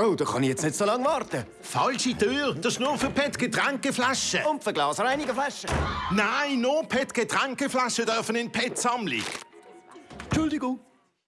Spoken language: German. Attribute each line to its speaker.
Speaker 1: Oh, da kann ich jetzt nicht so lange warten.
Speaker 2: Falsche Tür, das ist nur für PET-Getränkeflaschen.
Speaker 1: Und für Glasreinigerflaschen.
Speaker 2: Nein, nur PET-Getränkeflaschen dürfen in PET-Sammlung.
Speaker 1: Entschuldigung.